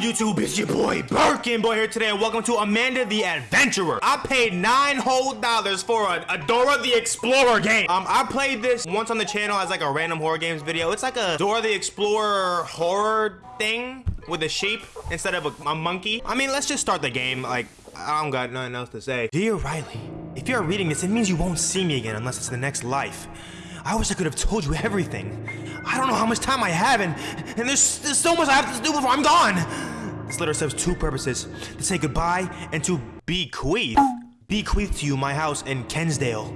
good YouTube? It's your boy Birkin Boy here today, and welcome to Amanda the Adventurer. I paid nine whole dollars for a, a Dora the Explorer game. Um, I played this once on the channel as like a random horror games video. It's like a Dora the Explorer horror thing with a sheep instead of a, a monkey. I mean, let's just start the game. Like, I don't got nothing else to say. Dear Riley, if you're reading this, it means you won't see me again unless it's the next life. I wish I could have told you everything. I don't know how much time I have, and, and there's, there's so much I have to do before I'm gone. This letter serves two purposes, to say goodbye and to bequeath. Bequeath to you my house in Kensdale.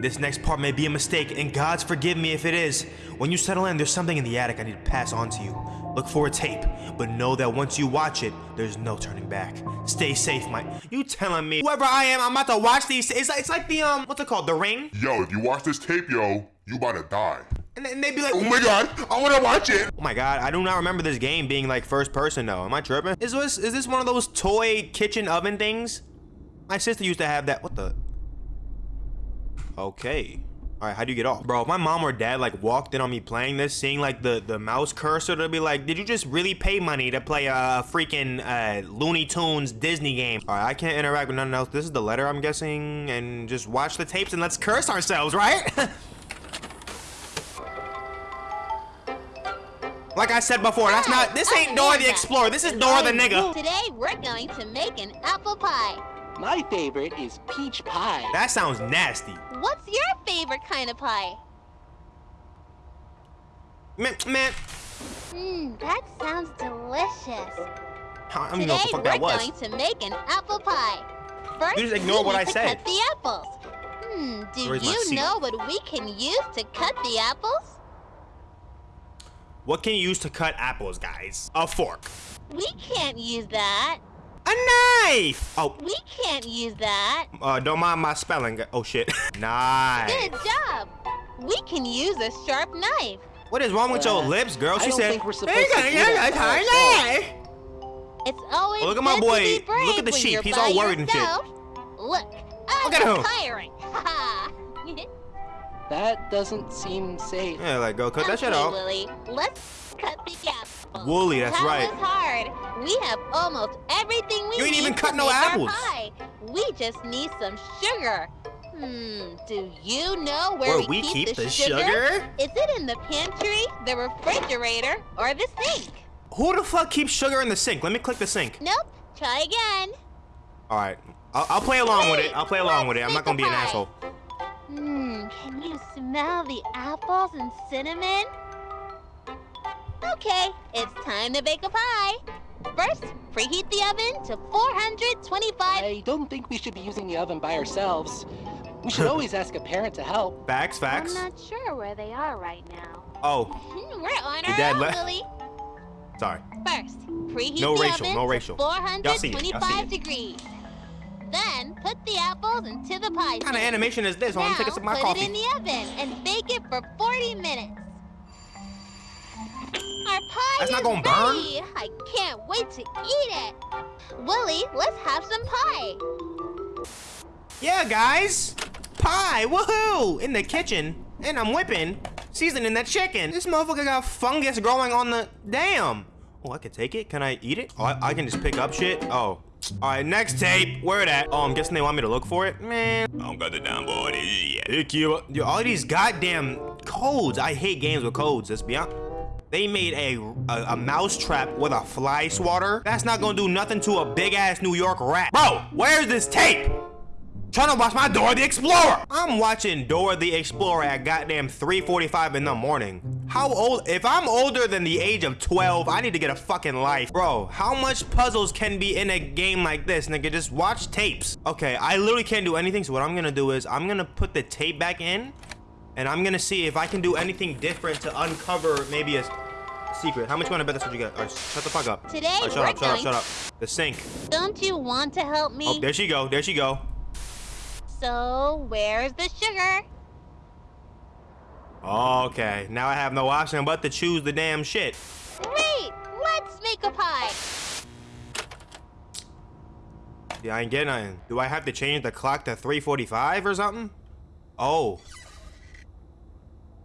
This next part may be a mistake, and God's forgive me if it is. When you settle in, there's something in the attic I need to pass on to you. Look for a tape, but know that once you watch it, there's no turning back. Stay safe, my- You telling me whoever I am, I'm about to watch these- It's like, it's like the, um, what's it called? The Ring? Yo, if you watch this tape, yo, you about to die. And, and they'd be like, Oh my god, I wanna watch it! Oh my god, I do not remember this game being like first person though. Am I tripping? Is this is this one of those toy kitchen oven things? My sister used to have that. What the? Okay. All right, how do you get off? Bro, if my mom or dad like walked in on me playing this, seeing like the, the mouse cursor, they'd be like, did you just really pay money to play a freaking uh, Looney Tunes Disney game? All right, I can't interact with nothing else. This is the letter, I'm guessing, and just watch the tapes and let's curse ourselves, right? Like I said before, that's not, this ain't Dora the Explorer, this is Dora the nigga. Today we're going to make an apple pie. My favorite is peach pie. That sounds nasty. What's your favorite kind of pie? Man, man, Mmm, that sounds delicious. I don't even know Today what the fuck we're going to make an apple pie. First, You just ignore we what need I to said. cut the apples. Hmm, do Where's you know what we can use to cut the apples? What can you use to cut apples, guys? A fork. We can't use that. A knife! Oh, We can't use that. uh, don't mind my spelling. Oh, shit. knife. Good job. We can use a sharp knife. What is wrong with your Uh, lips, girl? I She don't said, think we're supposed "Hey, to gonna do get that a by knife." It's always Oh, look at my boy. to be brave Look at the sheep. He's all worried and shit. Look, I'm Look at him. retiring. Ha That doesn't seem safe. Yeah, like, go cut that shit Okay, off. Wooly, let's cut the apples. Wooly, that's that right. was hard. We have almost everything we You ain't need even cut no apples. pie. We just need some sugar. Hmm, do you know Where where, we keep, keep the, the sugar? Is it in the pantry, the refrigerator, or the sink? Who the fuck keeps sugar in the sink? Let me click the sink. Nope. Try again. All right. I'll, I'll play along with it. I'll play along with it. I'm not gonna be an make a pie. asshole. Hmm, can you smell the apples and cinnamon? Okay, it's time to bake a pie. First, preheat the oven to 425. I don't think we should be using the oven by ourselves. We should always ask a parent to help. Facts, facts. I'm not sure where they are right now. Oh, Hmm, We're on Your our dad own, left? Lily. sorry. First, preheat No the racial, oven no to racial. Y'all see it, y'all see 425 degrees. Then, put the apples into the pie. What kind of animation is this? I want Now, to take a sip of my put coffee. it in the oven and bake it for 40 minutes. Our pie That's is not gonna burn? ready. I can't wait to eat it. Wooly, let's have some pie. Yeah, guys. Pie, woohoo! In the kitchen. And I'm whipping, seasoning that chicken. This motherfucker got fungus growing on the... Damn. Oh, I can take it? Can I eat it? Oh, I, I can just pick up shit? Oh. Alright, next tape. Where it at? Oh, I'm guessing they want me to look for it? Man. I don't got the damn board. Yeah. Thank you. Yo, all these goddamn codes. I hate games with codes, let's be honest. They made a, a, a mouse trap with a fly swatter. That's not gonna do nothing to a big ass New York rat. Bro, where's this tape? Trying to watch my Dora the Explorer. I'm watching Dora the Explorer at goddamn 3:45 in the morning. How old? If I'm older than the age of 12, I need to get a fucking life. Bro, how much puzzles can be in a game like this, nigga? Just watch tapes. Okay, I literally can't do anything, so what I'm gonna do is I'm gonna put the tape back in, and I'm gonna see if I can do anything different to uncover maybe a secret. How much you wanna bet that's what you got? All right, shut the fuck up. Today, All right, shut up, shut up, shut up. The sink. Don't you want to help me? Oh, there she go, there she go. So, where's the sugar? Okay, now I have no option but to choose the damn shit. Great! Let's make a pie. Yeah, I ain't getting nothing. Do I have to change the clock to 345 or something? Oh.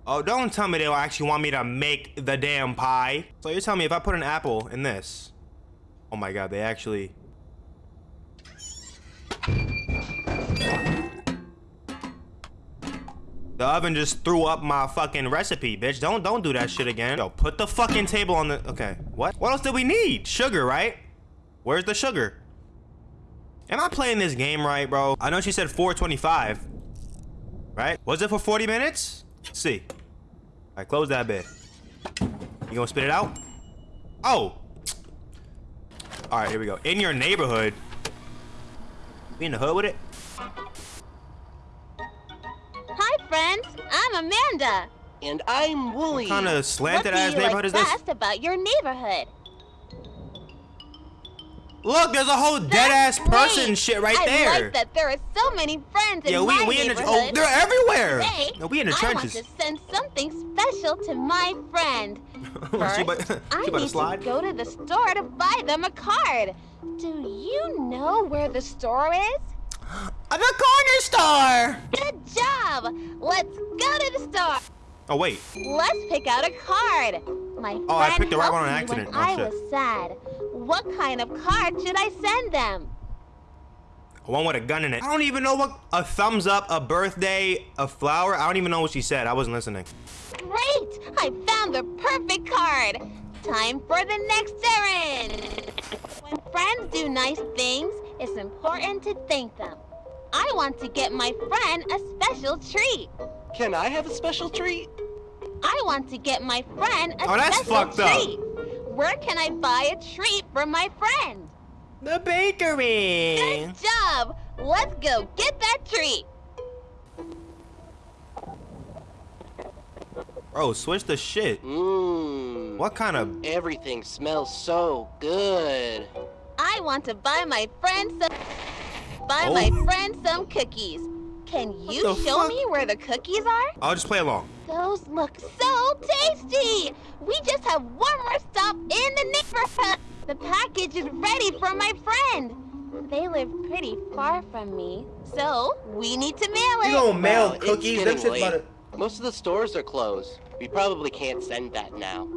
Oh, don't tell me they'll actually want me to make the damn pie. So you're telling me if I put an apple in this, Oh my god, they actually. The oven just threw up my fucking recipe, bitch. Don't don't do that shit again. Yo, put the fucking table on the. Okay, what? What else did we need? Sugar, right? Where's the sugar? Am I playing this game right, bro? I know she said 425. Right? Was it for 40 minutes? Let's see. Right, close that bit. You gonna spit it out? Oh. All right, here we go. In your neighborhood. We in the hood with it? Hi, friends. I'm Amanda. And I'm Wooly. Kind of What slanted do ass you neighborhood like is this? best about your neighborhood? Look, there's a whole dead ass person great. shit right I there. like that there are so many friends in Yeah, we my we in the oh they're everywhere. Today, No, we in the I trenches. want to send something special to my friend. she First, about, she I about to need slide. to go to the store to buy them a card. Do you know where the store is? At a corner star! Good job! Let's go to the store. Oh wait. Let's pick out a card. My Oh, I picked the right one on accident. When Oh, I shit. was sad. What kind of card should I send them? One with a gun in it. I don't even know what a thumbs up, a birthday, a flower. I don't even know what she said. I wasn't listening. Great! I found the perfect card. Time for the next errand. When friends do nice things, it's important to thank them. I want to get my friend a special treat. Can I have a special treat? I want to get my friend a Oh, that's special fucked up. treat. Where can I buy a treat for my friend? The bakery. Good job! Let's go get that treat. Bro, switch the shit. Mmm. What kind of? Everything smells so good. I want to buy my friend some buy Oh. my friend some cookies. Can you show fuck? me where the cookies are? I'll just play along. Those look so tasty! We just have one more stop in the neighborhood. The package is ready for my friend. They live pretty far from me, so we need to mail it. Well, it's getting late. Most of the stores are closed. We probably can't send that now.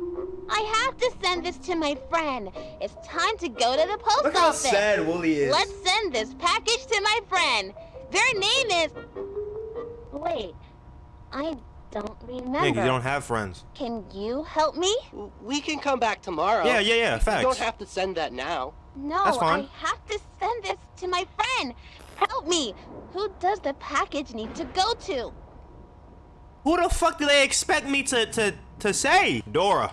I have to send this to my friend. It's time to go to the post Look how office. sad Wooly is. Let's send this package to my friend. Their name is. Wait, I don't remember. Yeah, 'cause you don't have friends. Can you help me? We can come back tomorrow. Yeah, yeah, yeah, You don't have to send that now. No, That's fine. I have to send this to my friend. Help me. Who does the package need to go to? Who the fuck do they expect me to to to say? Dora.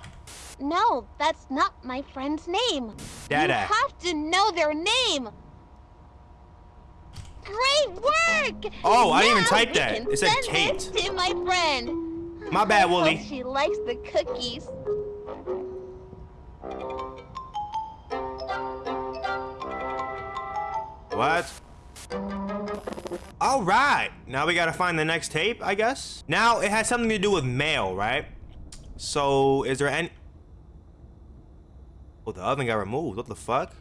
No, that's not my friend's name. Dada. You have to know their name. Great work! Oh, I didn't even type that. It said Kate. to my friend. My bad, hope Wooly. she likes the cookies. What? All right. Now we gotta find the next tape, I guess. Now it has something to do with mail, right? So is there any? Oh, the oven got removed. What the fuck?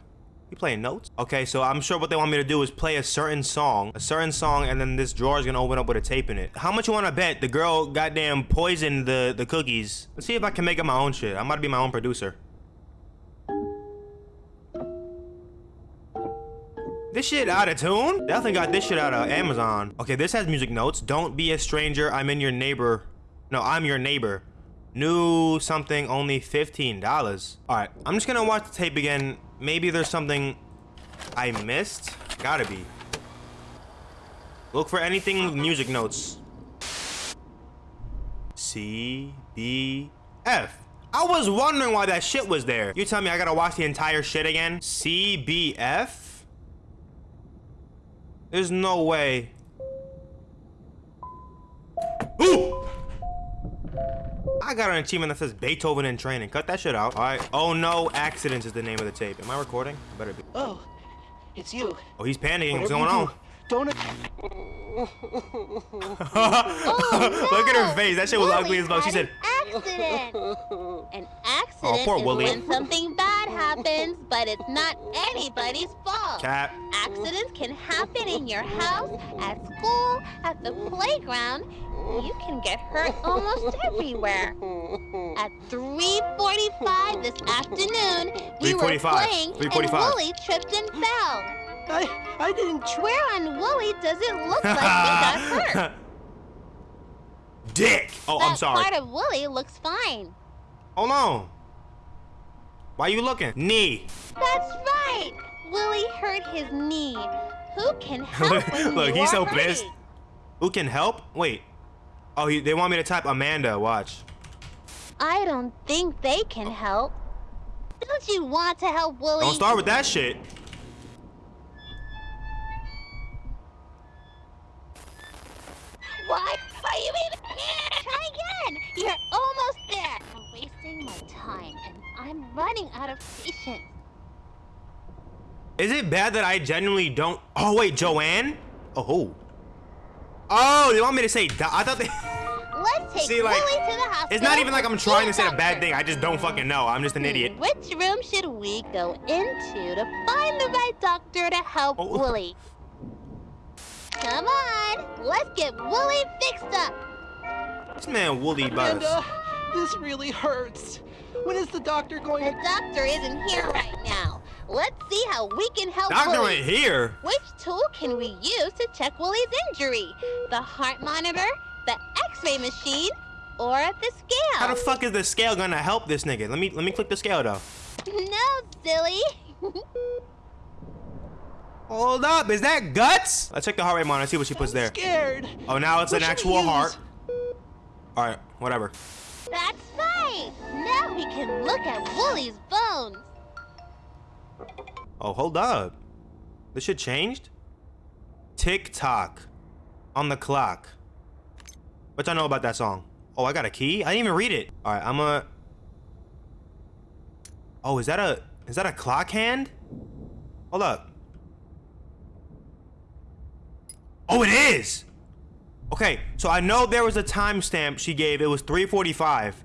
You playing notes? Okay, so I'm sure what they want me to do is play a certain song, a certain song, and then this drawer is gonna open up with a tape in it. How much you wanna bet the girl goddamn poisoned the the cookies? Let's see if I can make up my own shit. I'm about to be my own producer. This shit out of tune? Definitely got this shit out of Amazon. Okay, this has music notes. Don't be a stranger. I'm in your neighbor. No, I'm your neighbor. New something, only $15. All right, I'm just gonna watch the tape again. Maybe there's something I missed. Gotta be. Look for anything with music notes. C, B, F. I was wondering why that shit was there. You tell me I gotta watch the entire shit again? C, B, F? There's no way. Ooh! I got an achievement that says Beethoven in training. Cut that shit out. All right. Oh no, accidents is the name of the tape. Am I recording? I better be. Oh, it's you. Oh, he's panicking. What's going you on? do, Don't. Look at her face. That shit was Wooly ugly as fuck. She said, an accident. An accident Oh, poor is Wooly. when something bad happens, but it's not anybody's fault. "Cap." Accidents can happen in your house, at school, at the playground, you can get hurt almost everywhere. At 3.45 this afternoon, we were playing and Wooly tripped and fell. I I didn't try. Where on Wooly does it look like he got hurt? Dick. Oh, that I'm sorry. part of Wooly looks fine. Hold on. Why are you looking? Knee. That's right. Wooly hurt his knee. Who can help when Look, you he's are so hurting? pissed. Who can help? Wait. Oh, he, they want me to type Amanda. Watch. I don't think they can oh. help. Don't you want to help Wooly? Don't start with that shit. Why are you even here? Try again. You're almost there. I'm wasting my time, and I'm running out of patience. Is it bad that I genuinely don't? Oh wait, Joanne. Oh. Oh, they want me to say. di- I thought they. Let's take See, like, Wooly to the hospital. It's not even like I'm trying to say a bad thing. I just don't fucking know. I'm just an idiot. Which room should we go into to find the right doctor to help Oh. Wooly? Come on, let's get Wooly fixed up. This man Woolly Buzz. Amanda, uh, this really hurts. When is the doctor going The doctor isn't here right now. Let's see how we can help Doctor Wooly. ain't here. Which tool can we use to check Wooly's injury? The heart monitor, the X-ray machine, or the scale? How the fuck is the scale gonna help this nigga? Let me let me click the scale though. no, silly. Hold up, is that guts? Let's check the heart rate monitor. See what she puts there. Scared. Oh, now it's What an actual heart. All right, whatever. That's right. Now we can look at Wooly's bones. Oh, hold up. This shit changed? Tick tock. On the clock. What y'all know about that song? Oh, I got a key? I didn't even read it. Alright, I'm a. Oh, is that a is that a clock hand? Hold up. Oh, it is! Okay, so I know there was a timestamp she gave. It was 345.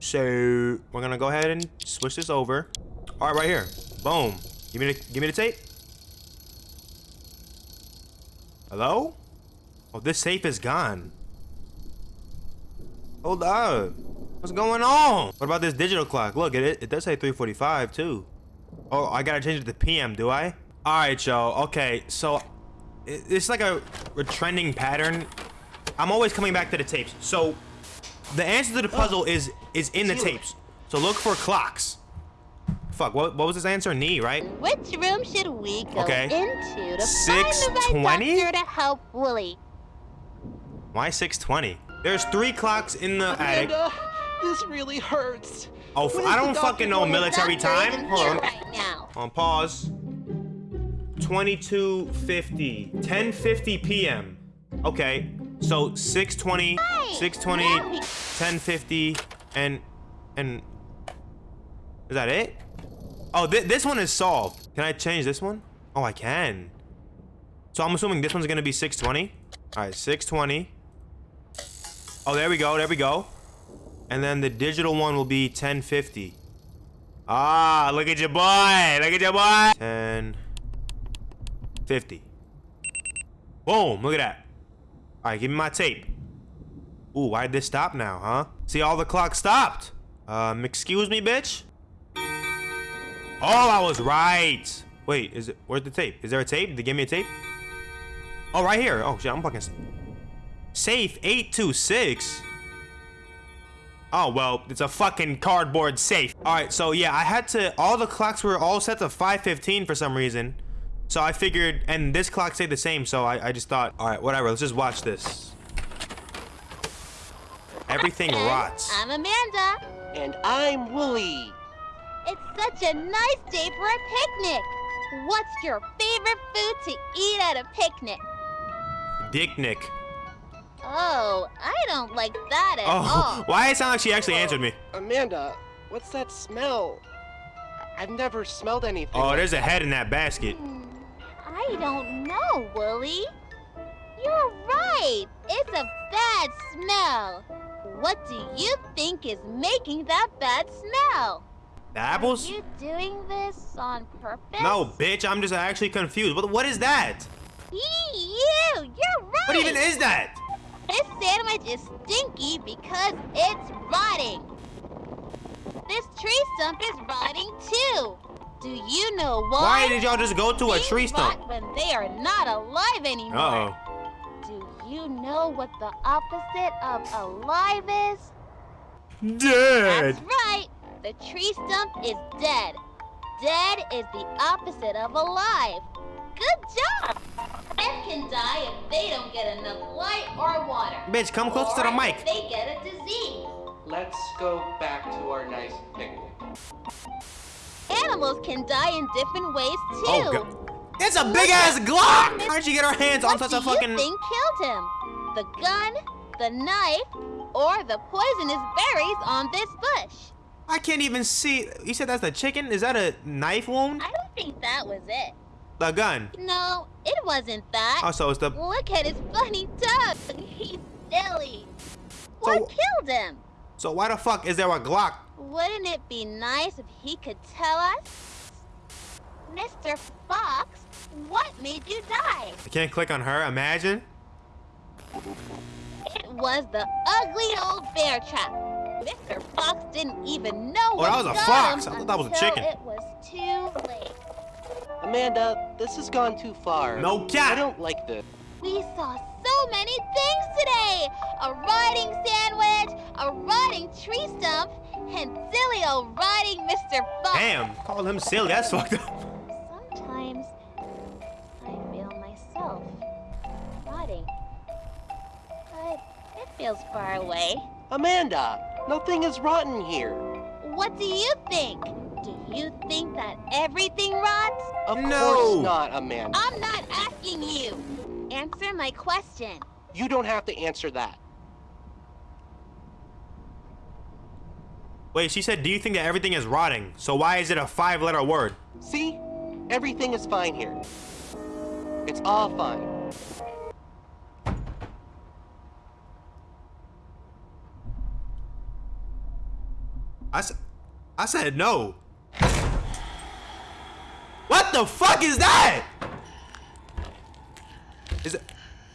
So we're gonna go ahead and switch this over. All right, right here. Boom. Give me the give me the tape. Hello? Oh, this safe is gone. Hold up. What's going on? What about this digital clock? Look, it it does say 3:45 too. Oh, I gotta change it to PM, do I? All right, y'all. Okay, so it's like a, a trending pattern. I'm always coming back to the tapes. So the answer to the puzzle is is in the tapes. So look for clocks. Fuck, what, what was his answer? Knee, right? Which room should we go Okay. into to find the right 620? doctor to help Wooly? Why 620? There's three clocks in the attic. This really hurts. Oh, I don't fucking know military time. Hold on. right now. On pause. 2250. 1050 p.m. Okay. So 620, Right. 620, Now 1050, and and is that it? Oh, thi- this one is solved. Can I change this one? Oh, I can. So I'm assuming this one's gonna be 620. All right, 620. Oh, there we go. There we go. And then the digital one will be 1050. Ah, look at your boy. Look at your boy. 1050. Boom, look at that. All right, give me my tape. Ooh, why'd this stop now, huh? See, all the clocks stopped. Um, excuse me, bitch? Oh, I was right. Wait, is it, where's the tape? Is there a tape? Did they give me a tape? Oh, right here. Oh, shit, I'm fucking... Safe 826. Oh, well, it's a fucking cardboard safe. All right, so yeah, I had to, all the clocks were all set to 515 for some reason. So I figured, and this clock stayed the same, so I, I just thought, all right, whatever, let's just watch this. Everything And rots. I'm Amanda. And I'm Wooly. It's such a nice day for a picnic. What's your favorite food to eat at a picnic? Dick Nick. Oh, I don't like that at Oh, all. why it sound like she actually answered me? Amanda, what's that smell? I- I've never smelled anything. Oh, like there's a head in that basket. Hmm, I don't know, Wooly. You're right. It's a bad smell. What do you think is making that bad smell? The apples? Are you doing this on purpose? No, bitch, I'm just actually confused. What, what is that? You! You're right! What even is that? This sandwich is stinky because it's rotting. This tree stump is rotting too. Do you know why? Why did y'all just go to a tree stump? rot when they are not alive anymore. Uh-oh. Do you know what the opposite of alive is? Dead. That's right. The tree stump is dead. Dead is the opposite of alive. Good job. Plants can die if they don't get enough light or water. Bitch, come closer to the mic. if they get a disease. Let's go back to our nice picnic. Animals can die in different ways oh, too. Oh, God. It's a big ass Glock! How'd you get her hands on such a do you fucking. think killed him? The gun, the knife, or the poisonous berries on this bush? I can't even see. You said that's the chicken? Is that a knife wound? I don't think that was it. The gun. No, it wasn't that. Oh, so it's the. Look at his funny tongue. He's silly. What killed him? So why the fuck is there a Glock? Wouldn't it be nice if he could tell us? Mr. Fox, what made you die? I can't click on her. Imagine. It was the ugly old bear trap. Mr. Fox didn't even know Oh, what that was a got fox. I thought that was a until chicken. It was too late. Amanda, this has gone too far. No cat. I don't like this. We saw so many things today! A rotting sandwich, a rotting tree stump, and silly old rotting Mr. Fox. Damn. Call him silly. That's fucked up. Sometimes I feel myself rotting. But it feels far away. Amanda, nothing is rotten here. What do you think? Do you think that everything rots? Of No. course not, Amanda. I'm not asking you. Answer my question. You don't have to answer that. Wait, she said, do you think that everything is rotting? So why is it a five letter word? See? Everything is fine here. It's all fine. I said no. What the fuck is that? Is it,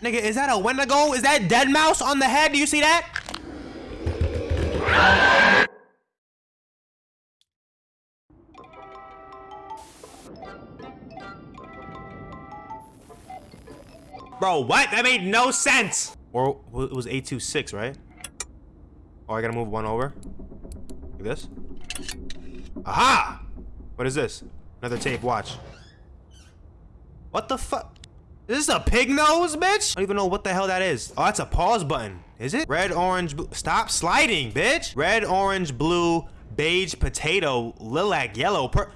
nigga, is that a Wendigo? Is that dead mouse on the head? Do you see that? Bro, what? That made no sense. Or it was 826, right? Oh, I gotta move one over. Like this. Aha! What is this? Another tape, watch. What the fuck? Is this a pig nose, bitch? I don't even know what the hell that is. Oh, that's a pause button. Is it? Red, orange, blue. Stop sliding, bitch. Red, orange, blue, beige, potato, lilac, yellow, per.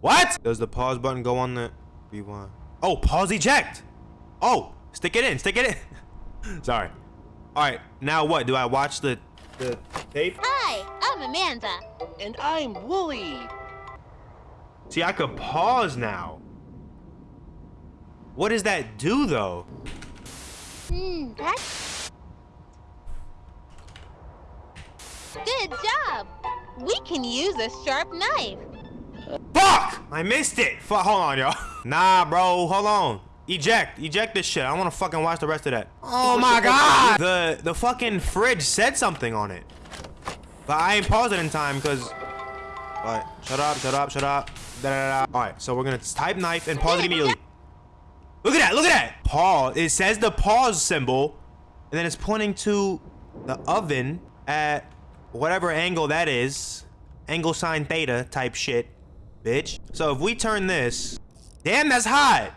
What? Does the pause button go on the rewind? Oh, pause eject. Oh, stick it in, stick it in. Sorry. All right, now what? Do I watch the the tape? Hi, I'm Amanda. And I'm Wooly. See, I could pause now. What does that do, though? Hmm, that's... Good job. We can use a sharp knife. Fuck! I missed it. Fuck, hold on, y'all. Nah, bro, hold on. Eject, eject this shit. I want to fucking watch the rest of that. Oh my god! The the fucking fridge said something on it, but I ain't paused it in time because. What? Shut up! Shut up! Shut up! Da, da, da. All right, so we're gonna type knife and pause it immediately. Look at that! Look at that! Pause. It says the pause symbol, and then it's pointing to the oven at whatever angle that is, angle sine theta type shit, bitch. So if we turn this, damn, that's hot.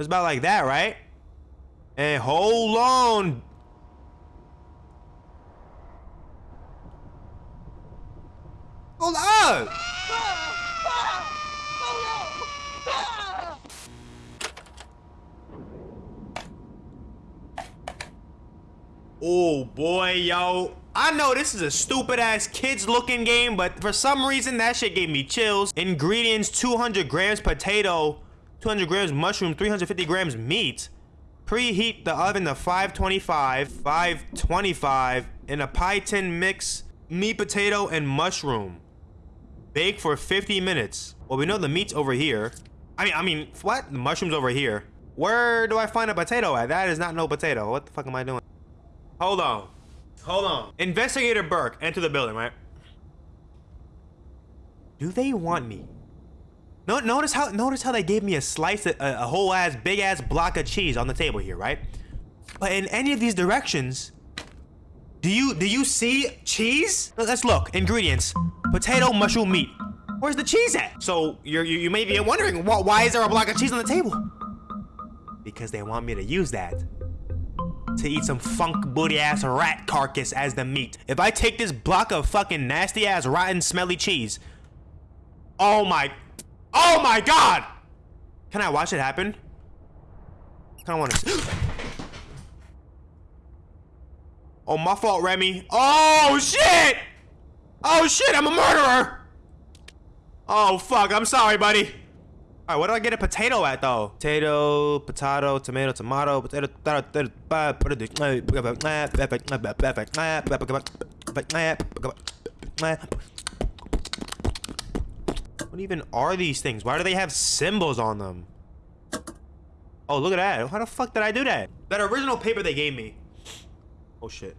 It's about like that, right? And hold on. Hold up. Oh boy, yo. I know this is a stupid ass kids looking game, but for some reason that shit gave me chills. Ingredients 200 grams potato, 200 grams mushroom, 350 grams meat. Preheat the oven to 525, 525 in a pie tin mix meat, potato, and mushroom. Bake for 50 minutes. Well, we know the meat's over here. I mean, I mean, what? The mushroom's over here. Where do I find a potato at? That is not no potato. What the fuck am I doing? Hold on. Hold on. Investigator Burke, enter the building, right? Do they want me? No, notice how notice how they gave me a slice, a, a whole ass, big ass block of cheese on the table here, right? But in any of these directions, do you do you see cheese? Let's look. Ingredients: potato, mushroom, meat. Where's the cheese at? So you you may be wondering why, why is there a block of cheese on the table? Because they want me to use that to eat some funk booty ass rat carcass as the meat. If I take this block of fucking nasty ass rotten smelly cheese, oh my, oh my god! Can I watch it happen? I want to. oh, my fault, Remy. Oh shit! Oh shit! I'm a murderer. Oh fuck! I'm sorry, buddy. All right, what do I get a potato at though? Potato, potato, tomato, tomato, potato, potato, What even are these things? Why do they have symbols on them? Oh, look at that. How the fuck did I do that? That original paper they gave me. Oh shit.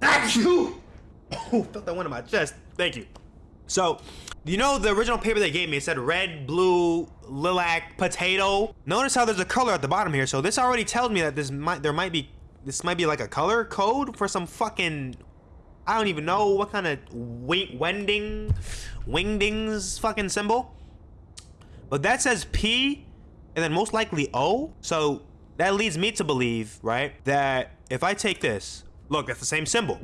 Thank you! Oh, felt that one in my chest. Thank you. So, you know the original paper they gave me, it said red, blue, lilac, potato. Notice how there's a color at the bottom here. So this already tells me that this might, there might be, this might be like a color code for some fucking, I don't even know what kind of wing, wending, wingdings fucking symbol. But that says P and then most likely O. So that leads me to believe, right, that if I take this, look, that's the same symbol.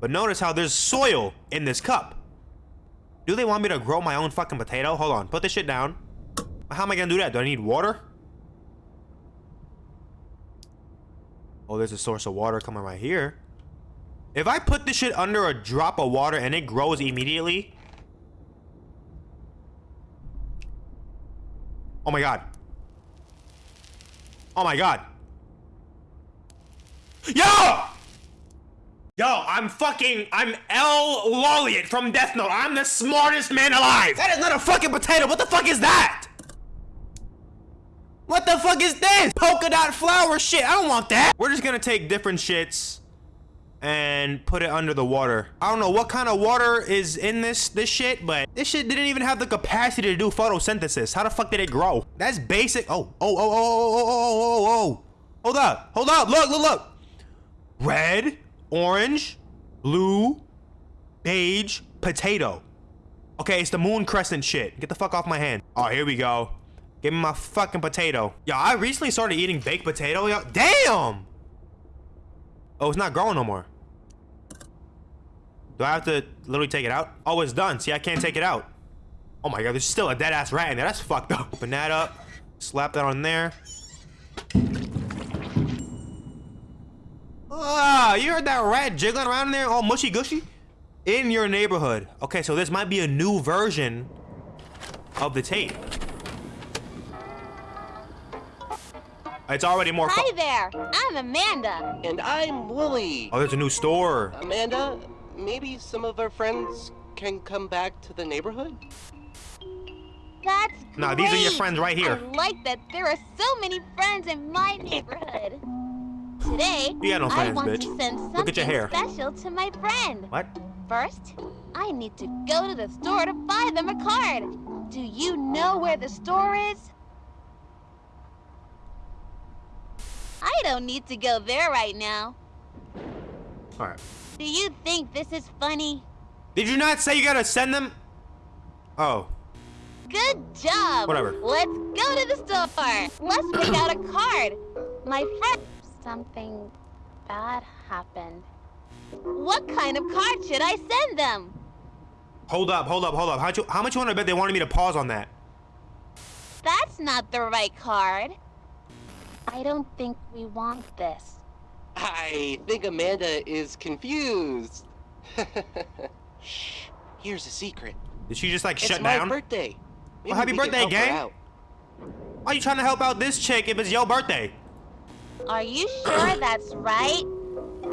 But notice how there's soil in this cup. Do they want me to grow my own fucking potato? Hold on, put this shit down. How am I gonna do that? Do I need water? Oh, there's a source of water coming right here. If I put this shit under a drop of water and it grows immediately. Oh my god. Oh my god. Yo! Yo, I'm fucking, I'm L. Lawliet from Death Note. I'm the smartest man alive. That is not a fucking potato. What the fuck is that? What the fuck is this? Polka dot flower shit. I don't want that. We're just gonna take different shits and put it under the water. I don't know what kind of water is in this this shit, but this shit didn't even have the capacity to do photosynthesis. How the fuck did it grow? That's basic. Oh oh, oh, oh, oh, oh, oh, oh, oh, oh, oh. Hold up, hold up. Look, look, look. Red orange, blue, beige, potato. Okay, it's the moon crescent shit. Get the fuck off my hand. Oh, here we go. Give me my fucking potato. Yo, I recently started eating baked potato. Yo, damn! Oh, it's not growing no more. Do I have to literally take it out? Oh, it's done. See, I can't take it out. Oh my god, there's still a dead ass rat in there. That's fucked up. Open that up. Slap that on there. Ah, you heard that rat jiggling around in there all mushy gushy? In your neighborhood. Okay, so this might be a new version of the tape. It's already more. Hi there, I'm Amanda. And I'm Wooly. Oh, there's a new store. Amanda, maybe some of our friends can come back to the neighborhood? That's Nah, these are your friends right here. I like that there are so many friends in my neighborhood. Today, no I plans, want bitch. to send Look at your something hair. special to my friend. What? First, I need to go to the store to buy them a card. Do you know where the store is? I don't need to go there right now. All right. Do you think this is funny? Did you not say you gotta send them? Oh. Good job. Whatever. Let's go to the store. Let's pick out a card. My friend. Something bad happened. What kind of card should I send them? Hold up, hold up, hold up. How much, how much you want to bet they wanted me to pause on that? That's not the right card. I don't think we want this. I think Amanda is confused. Shh. Here's a secret. Did she just like it's shut my down? birthday. Maybe happy we birthday, gang. Why are you trying to help out this chick if it's your birthday? Are you sure that's right?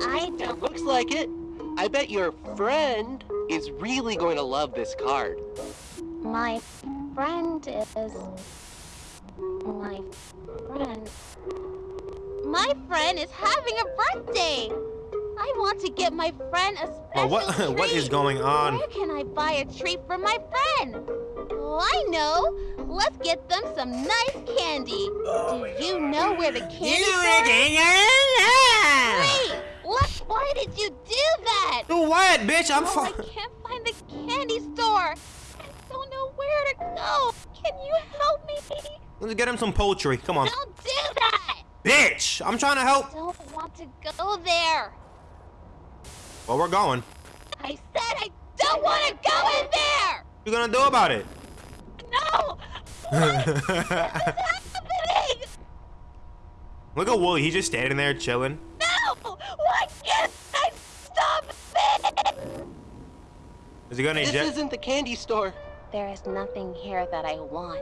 I It don't. looks like it. I bet your friend is really going to love this card. My friend is. My friend. My friend is having a birthday. I want to get my friend a special Oh, what- treat. what is going on? Where can I buy a treat for my friend? Oh, I know. Let's get them some nice candy. Do you know where the candy store is? Wait, what? Why did you do that? Do what, bitch? I'm Oh, I can't find the candy store. I don't know where to go. Can you help me? Let's get him some poultry. Come on. Don't do that. Bitch! I'm trying to help. I Don't want to go there. Well, we're going. I said I don't want to go in there. What you gonna do about it? No. What's happening? Look at Wooly. He's just standing there chilling. No. Why can't I stop it? Is he gonna This eject? isn't the candy store. There is nothing here that I want.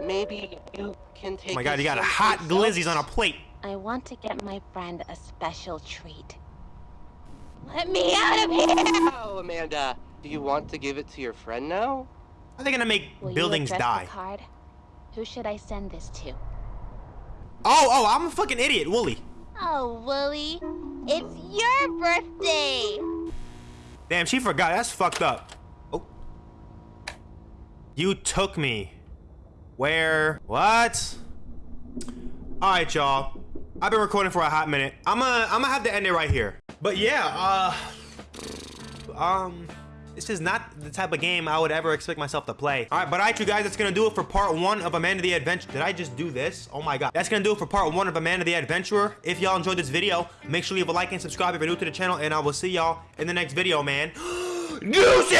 Maybe you can oh take Oh my god, you got a hot glizzies on a plate. I want to get my friend a special treat. Let me out of here! Oh, Amanda. Do you want to give it to your friend now? Are they gonna make Will buildings you address die? the card? Who should I send this to? Oh, oh, I'm a fucking idiot, Wooly. Oh, Wooly, it's your birthday! Damn, she forgot. That's fucked up. Oh. You took me. Where? What? Alright, y'all. I've been recording for a hot minute. I'm gonna I'm gonna have to end it right here. But yeah, uh um this is not the type of game I would ever expect myself to play. All right, but all right, you guys, that's gonna do it for part one of Amanda the Adventure. Did I just do this? Oh my God. That's gonna do it for part one of Amanda the Adventurer. If y'all enjoyed this video, make sure you leave a like and subscribe if you're new to the channel, and I will see y'all in the next video, man. Deuces!